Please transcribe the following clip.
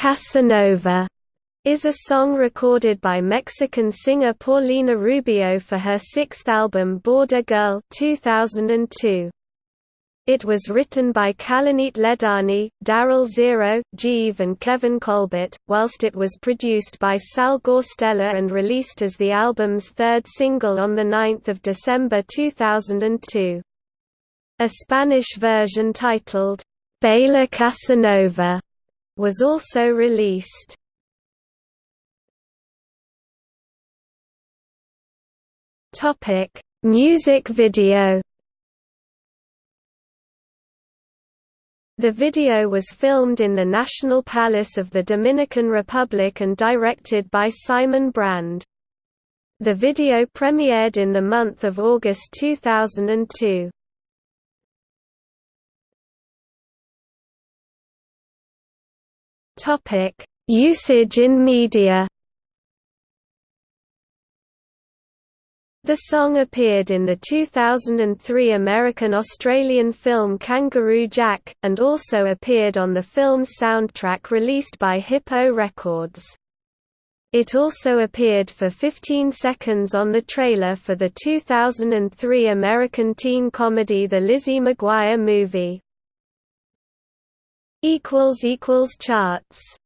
Casanova is a song recorded by Mexican singer Paulina Rubio for her sixth album Border Girl 2002. It was written by Kalanit Ledani, Daryl Zero, Jeeve and Kevin Colbert, whilst it was produced by Sal Guastella and released as the album's third single on 9 December 2002. A Spanish version titled, Baila Casanova, was also released. Topic: Music video The video was filmed in the National Palace of the Dominican Republic and directed by Simon Brand. The video premiered in the month of August 2002. Usage in media The song appeared in the 2003 American-Australian film Kangaroo Jack, and also appeared on the film's soundtrack released by Hip-O Records. It also appeared for 15 seconds on the trailer for the 2003 American teen comedy The Lizzie McGuire Movie. Charts